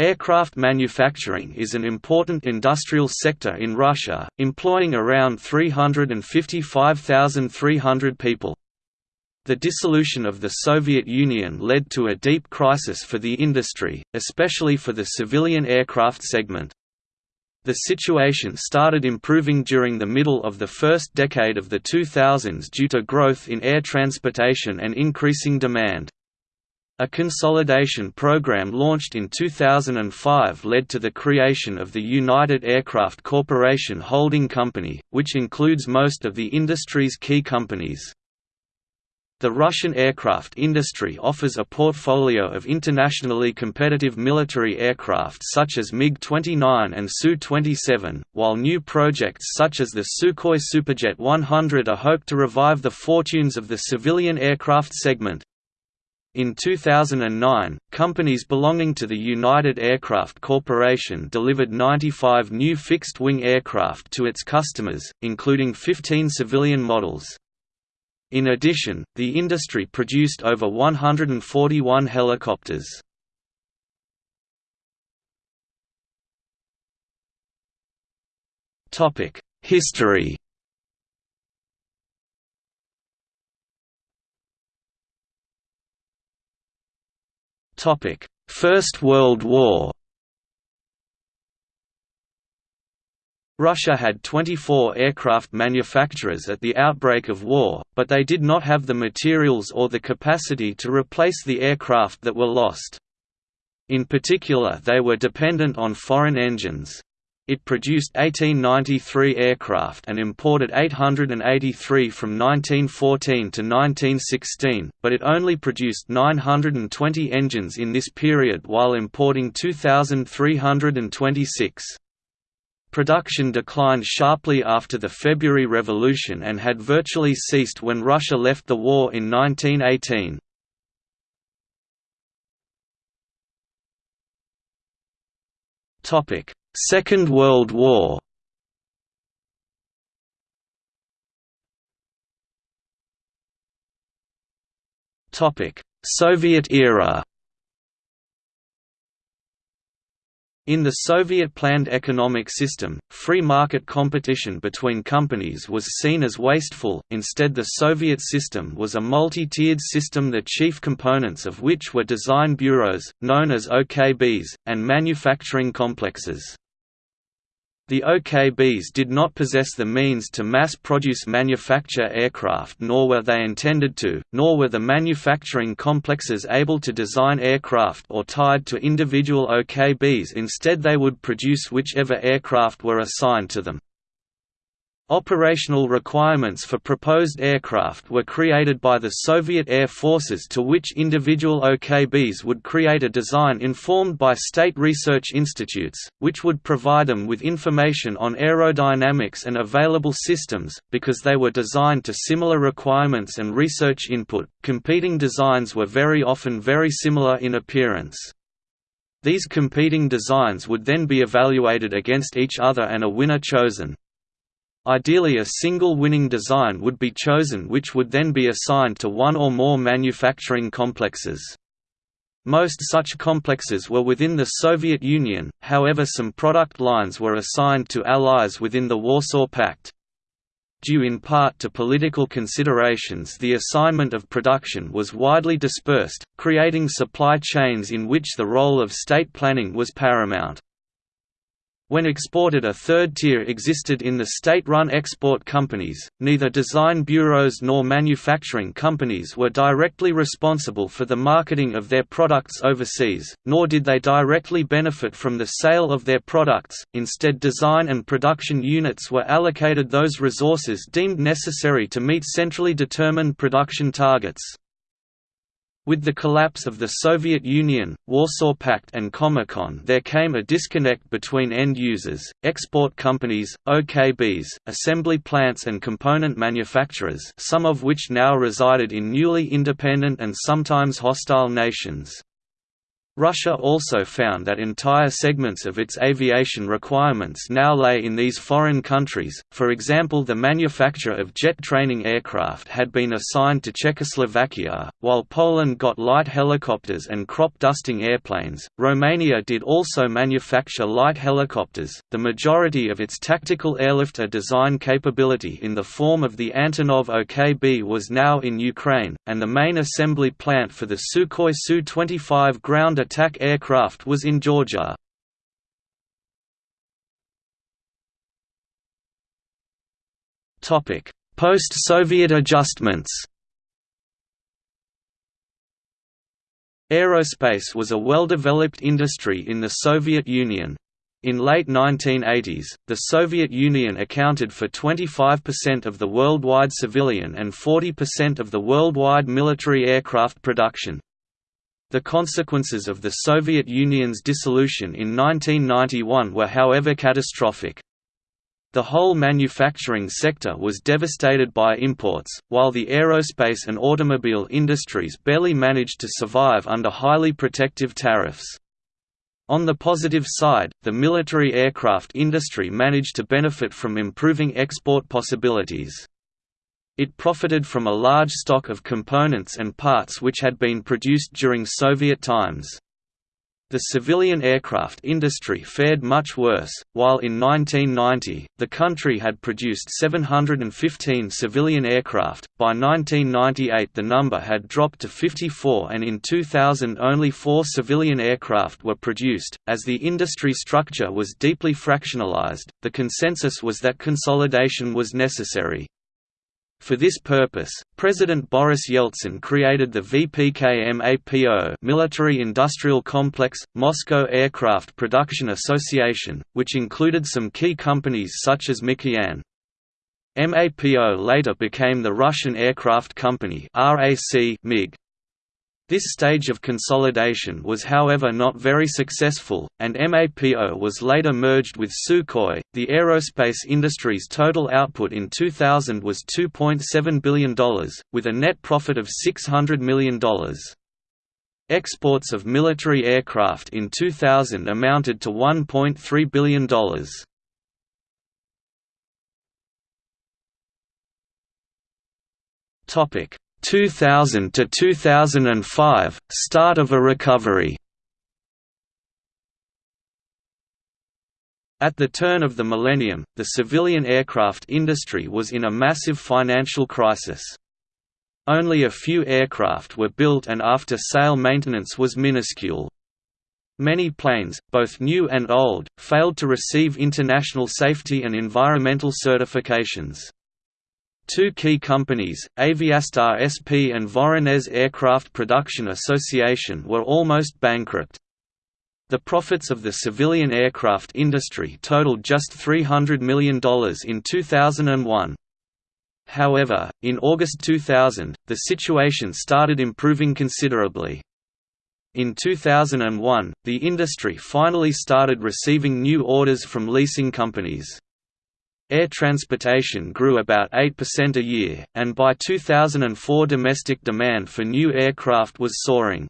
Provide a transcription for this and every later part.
Aircraft manufacturing is an important industrial sector in Russia, employing around 355,300 people. The dissolution of the Soviet Union led to a deep crisis for the industry, especially for the civilian aircraft segment. The situation started improving during the middle of the first decade of the 2000s due to growth in air transportation and increasing demand. A consolidation program launched in 2005 led to the creation of the United Aircraft Corporation holding company, which includes most of the industry's key companies. The Russian aircraft industry offers a portfolio of internationally competitive military aircraft such as MiG-29 and Su-27, while new projects such as the Sukhoi Superjet 100 are hoped to revive the fortunes of the civilian aircraft segment. In 2009, companies belonging to the United Aircraft Corporation delivered 95 new fixed-wing aircraft to its customers, including 15 civilian models. In addition, the industry produced over 141 helicopters. History First World War Russia had 24 aircraft manufacturers at the outbreak of war, but they did not have the materials or the capacity to replace the aircraft that were lost. In particular they were dependent on foreign engines. It produced 1893 aircraft and imported 883 from 1914 to 1916, but it only produced 920 engines in this period while importing 2,326. Production declined sharply after the February Revolution and had virtually ceased when Russia left the war in 1918. Topic: Second World War. Soviet era. In the Soviet planned economic system, free market competition between companies was seen as wasteful, instead the Soviet system was a multi-tiered system the chief components of which were design bureaus, known as OKBs, and manufacturing complexes. The OKBs did not possess the means to mass-produce manufacture aircraft nor were they intended to, nor were the manufacturing complexes able to design aircraft or tied to individual OKBs instead they would produce whichever aircraft were assigned to them. Operational requirements for proposed aircraft were created by the Soviet Air Forces to which individual OKBs would create a design informed by state research institutes, which would provide them with information on aerodynamics and available systems, because they were designed to similar requirements and research input. Competing designs were very often very similar in appearance. These competing designs would then be evaluated against each other and a winner chosen. Ideally a single winning design would be chosen which would then be assigned to one or more manufacturing complexes. Most such complexes were within the Soviet Union, however some product lines were assigned to allies within the Warsaw Pact. Due in part to political considerations the assignment of production was widely dispersed, creating supply chains in which the role of state planning was paramount. When exported a third tier existed in the state-run export companies, neither design bureaus nor manufacturing companies were directly responsible for the marketing of their products overseas, nor did they directly benefit from the sale of their products, instead design and production units were allocated those resources deemed necessary to meet centrally determined production targets. With the collapse of the Soviet Union, Warsaw Pact and Comecon there came a disconnect between end users, export companies, OKBs, assembly plants and component manufacturers some of which now resided in newly independent and sometimes hostile nations. Russia also found that entire segments of its aviation requirements now lay in these foreign countries, for example the manufacture of jet training aircraft had been assigned to Czechoslovakia, while Poland got light helicopters and crop dusting airplanes, Romania did also manufacture light helicopters, the majority of its tactical airlifter design capability in the form of the Antonov OKB was now in Ukraine, and the main assembly plant for the Sukhoi Su-25 ground attack aircraft was in Georgia. Post-Soviet adjustments Aerospace was a well-developed industry in the Soviet Union. In late 1980s, the Soviet Union accounted for 25% of the worldwide civilian and 40% of the worldwide military aircraft production. The consequences of the Soviet Union's dissolution in 1991 were however catastrophic. The whole manufacturing sector was devastated by imports, while the aerospace and automobile industries barely managed to survive under highly protective tariffs. On the positive side, the military aircraft industry managed to benefit from improving export possibilities. It profited from a large stock of components and parts which had been produced during Soviet times. The civilian aircraft industry fared much worse. While in 1990, the country had produced 715 civilian aircraft, by 1998 the number had dropped to 54 and in 2000 only four civilian aircraft were produced. As the industry structure was deeply fractionalized, the consensus was that consolidation was necessary. For this purpose, President Boris Yeltsin created the VPK-MAPO Military Industrial Complex, Moscow Aircraft Production Association, which included some key companies such as Mikoyan. MAPO later became the Russian Aircraft Company RAC MIG. This stage of consolidation was however not very successful, and MAPO was later merged with Sukhoi. The aerospace industry's total output in 2000 was $2.7 billion, with a net profit of $600 million. Exports of military aircraft in 2000 amounted to $1.3 billion. Topic 2000 to 2005 start of a recovery At the turn of the millennium, the civilian aircraft industry was in a massive financial crisis. Only a few aircraft were built and after-sale maintenance was minuscule. Many planes, both new and old, failed to receive international safety and environmental certifications. Two key companies, Aviastar SP and Voronezh Aircraft Production Association were almost bankrupt. The profits of the civilian aircraft industry totaled just $300 million in 2001. However, in August 2000, the situation started improving considerably. In 2001, the industry finally started receiving new orders from leasing companies. Air transportation grew about 8% a year, and by 2004 domestic demand for new aircraft was soaring.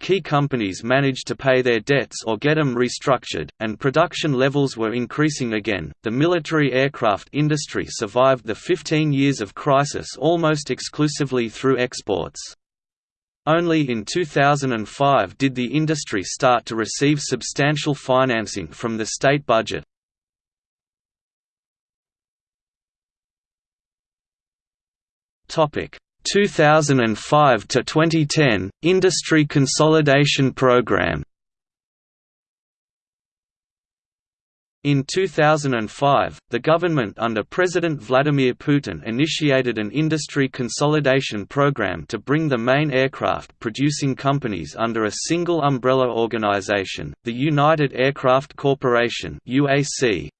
Key companies managed to pay their debts or get them restructured, and production levels were increasing again. The military aircraft industry survived the 15 years of crisis almost exclusively through exports. Only in 2005 did the industry start to receive substantial financing from the state budget. 2005 to 2010 Industry Consolidation Program. In 2005, the government under President Vladimir Putin initiated an industry consolidation program to bring the main aircraft producing companies under a single umbrella organization, the United Aircraft Corporation. The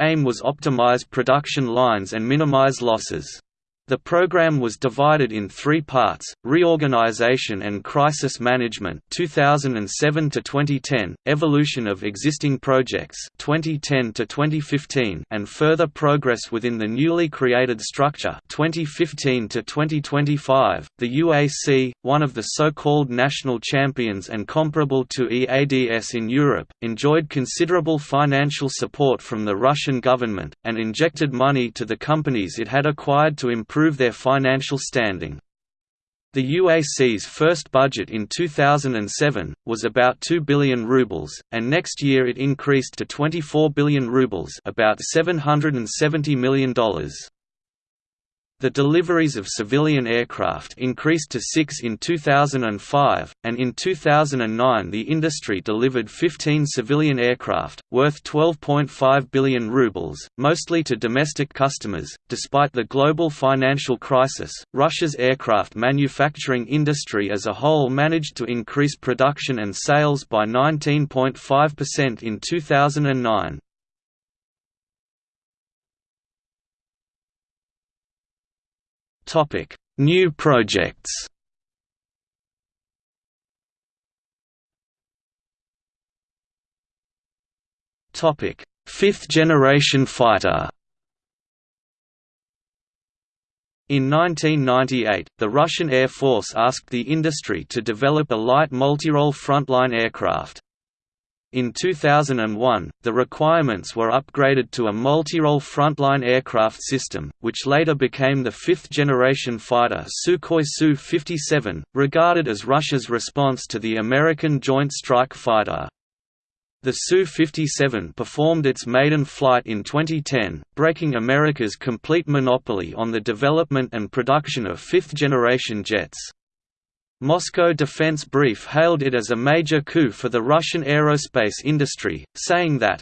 aim was optimize production lines and minimize losses. The program was divided in three parts: reorganization and crisis management (2007 to 2010), evolution of existing projects (2010 to 2015), and further progress within the newly created structure (2015 to 2025). The UAC, one of the so-called national champions and comparable to EADS in Europe, enjoyed considerable financial support from the Russian government and injected money to the companies it had acquired to improve improve their financial standing. The UAC's first budget in 2007 was about 2 billion rubles, and next year it increased to 24 billion rubles, about $770 million. The deliveries of civilian aircraft increased to six in 2005, and in 2009 the industry delivered 15 civilian aircraft, worth 12.5 billion rubles, mostly to domestic customers. Despite the global financial crisis, Russia's aircraft manufacturing industry as a whole managed to increase production and sales by 19.5% in 2009. Topic: New projects. Topic: Fifth generation fighter. In 1998, the Russian Air Force asked the industry to develop a light multirole frontline aircraft. In 2001, the requirements were upgraded to a multi-role frontline aircraft system, which later became the fifth-generation fighter Sukhoi Su-57, regarded as Russia's response to the American Joint Strike Fighter. The Su-57 performed its maiden flight in 2010, breaking America's complete monopoly on the development and production of fifth-generation jets. Moscow Defense Brief hailed it as a major coup for the Russian aerospace industry, saying that,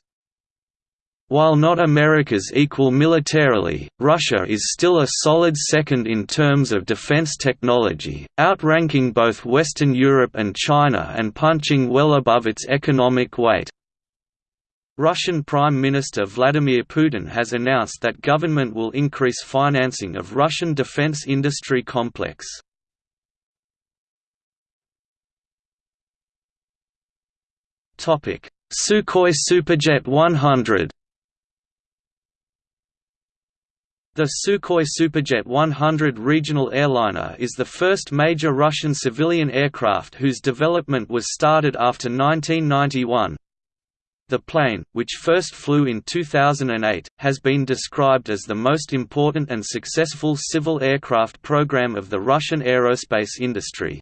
while not America's equal militarily, Russia is still a solid second in terms of defense technology, outranking both Western Europe and China and punching well above its economic weight. Russian Prime Minister Vladimir Putin has announced that government will increase financing of Russian defense industry complex. Sukhoi Superjet 100 The Sukhoi Superjet 100 regional airliner is the first major Russian civilian aircraft whose development was started after 1991. The plane, which first flew in 2008, has been described as the most important and successful civil aircraft program of the Russian aerospace industry.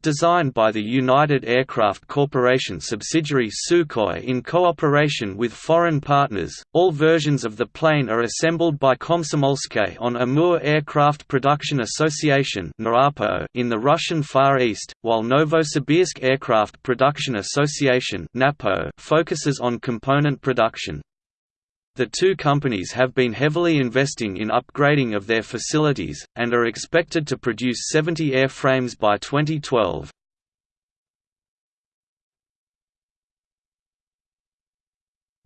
Designed by the United Aircraft Corporation subsidiary Sukhoi in cooperation with foreign partners, all versions of the plane are assembled by Komsomolsk on Amur Aircraft Production Association in the Russian Far East, while Novosibirsk Aircraft Production Association focuses on component production. The two companies have been heavily investing in upgrading of their facilities, and are expected to produce 70 airframes by 2012.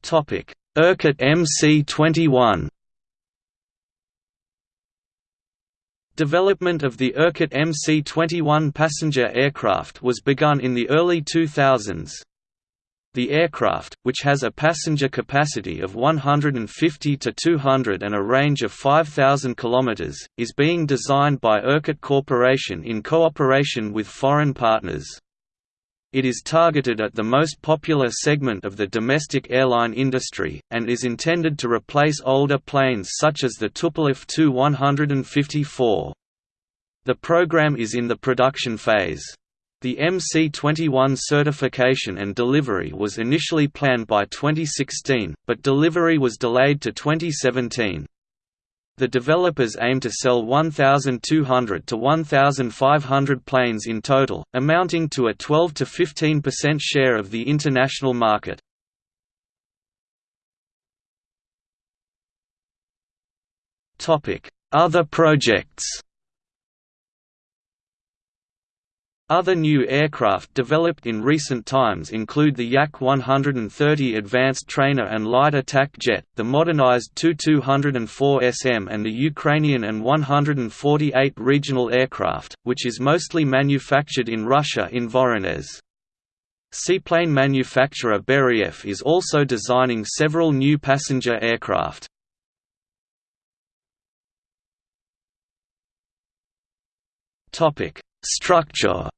Irkut MC-21 Development of the Irkut MC-21 passenger aircraft was begun in the early 2000s. The aircraft, which has a passenger capacity of 150 to 200 and a range of 5,000 km, is being designed by Irkut Corporation in cooperation with foreign partners. It is targeted at the most popular segment of the domestic airline industry, and is intended to replace older planes such as the Tupolev Tu-154. The program is in the production phase. The MC-21 certification and delivery was initially planned by 2016, but delivery was delayed to 2017. The developers aim to sell 1,200 to 1,500 planes in total, amounting to a 12 to 15% share of the international market. Other projects Other new aircraft developed in recent times include the Yak-130 Advanced Trainer and Light Attack Jet, the modernized Tu-204SM and the Ukrainian An-148 regional aircraft, which is mostly manufactured in Russia in Voronezh. Seaplane manufacturer Beriev is also designing several new passenger aircraft. Structure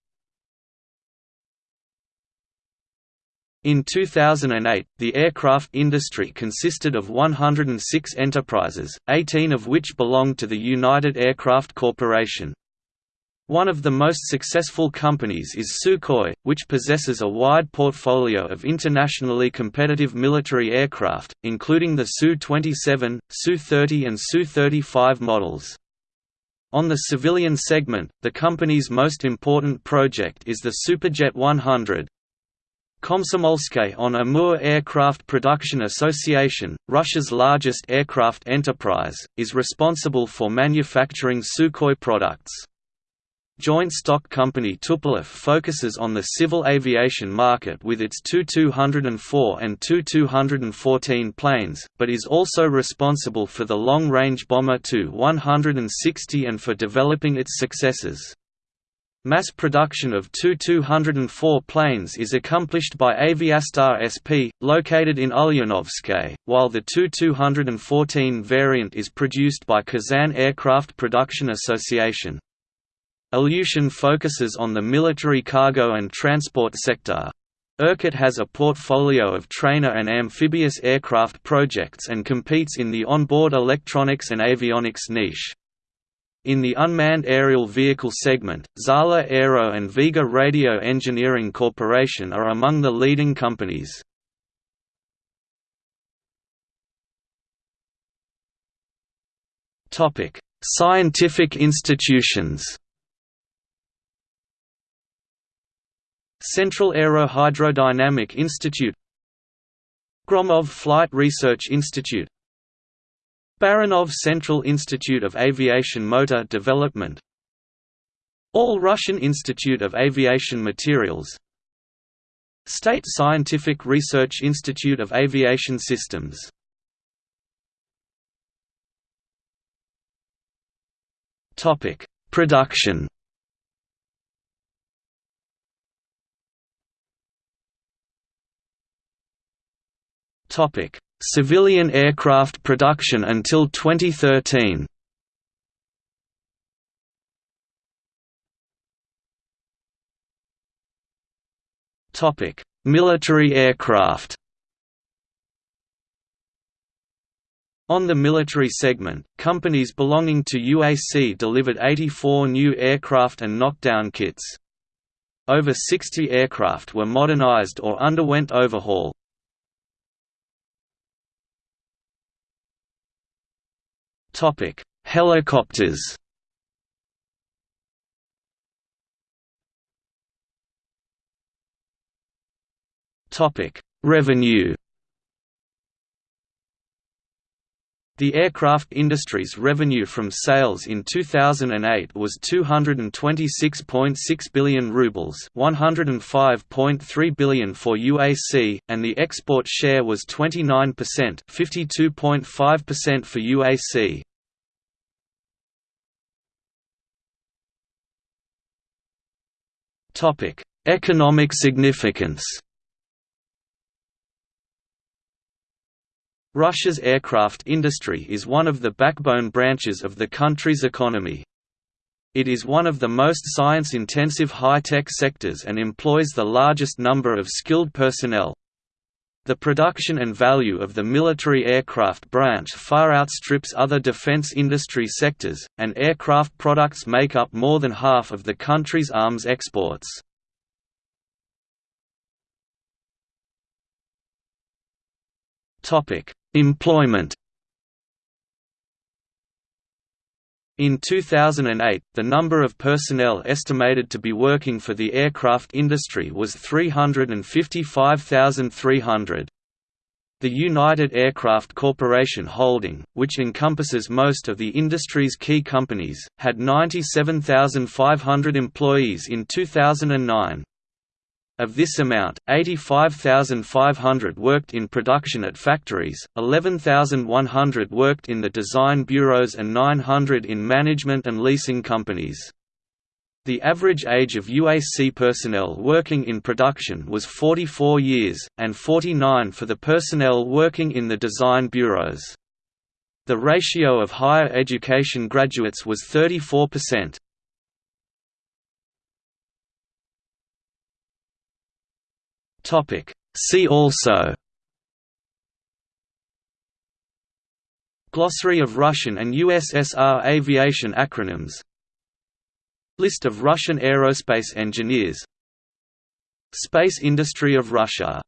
In 2008, the aircraft industry consisted of 106 enterprises, 18 of which belonged to the United Aircraft Corporation. One of the most successful companies is Sukhoi, which possesses a wide portfolio of internationally competitive military aircraft, including the Su-27, Su-30 and Su-35 models. On the civilian segment, the company's most important project is the Superjet 100, Komsomolskye on Amur Aircraft Production Association, Russia's largest aircraft enterprise, is responsible for manufacturing Sukhoi products. Joint stock company Tupolev focuses on the civil aviation market with its Tu-204 and Tu-214 planes, but is also responsible for the long-range bomber Tu-160 and for developing its successors. Mass production of Tu-204 planes is accomplished by Aviastar SP, located in Ulyanovsky, while the Tu-214 variant is produced by Kazan Aircraft Production Association. Ilyushin focuses on the military cargo and transport sector. Irkut has a portfolio of trainer and amphibious aircraft projects and competes in the onboard electronics and avionics niche. In the unmanned aerial vehicle segment, Zala Aero and Vega Radio Engineering Corporation are among the leading companies. Topic: Scientific institutions Central Aerohydrodynamic Institute Gromov Flight Research Institute Baranov Central Institute of Aviation Motor Development. All Russian Institute of Aviation Materials. State Scientific Research Institute of Aviation Systems. Topic: Production. Topic Civilian aircraft production until 2013 Topic: Military aircraft On the military segment, companies belonging to UAC delivered 84 new aircraft and knockdown kits. Over 60 aircraft were modernized or underwent overhaul. Topic: Helicopters. Topic: Revenue. The aircraft industry's revenue from sales in 2008 was 226.6 billion rubles, 105.3 billion for UAC, and the export share was 29%, 52.5% for UAC. Topic: Economic significance. Russia's aircraft industry is one of the backbone branches of the country's economy. It is one of the most science-intensive high-tech sectors and employs the largest number of skilled personnel. The production and value of the military aircraft branch far outstrips other defense industry sectors, and aircraft products make up more than half of the country's arms exports. Employment In 2008, the number of personnel estimated to be working for the aircraft industry was 355,300. The United Aircraft Corporation holding, which encompasses most of the industry's key companies, had 97,500 employees in 2009. Of this amount, 85,500 worked in production at factories, 11,100 worked in the design bureaus and 900 in management and leasing companies. The average age of UAC personnel working in production was 44 years, and 49 for the personnel working in the design bureaus. The ratio of higher education graduates was 34%. See also Glossary of Russian and USSR aviation acronyms List of Russian aerospace engineers Space industry of Russia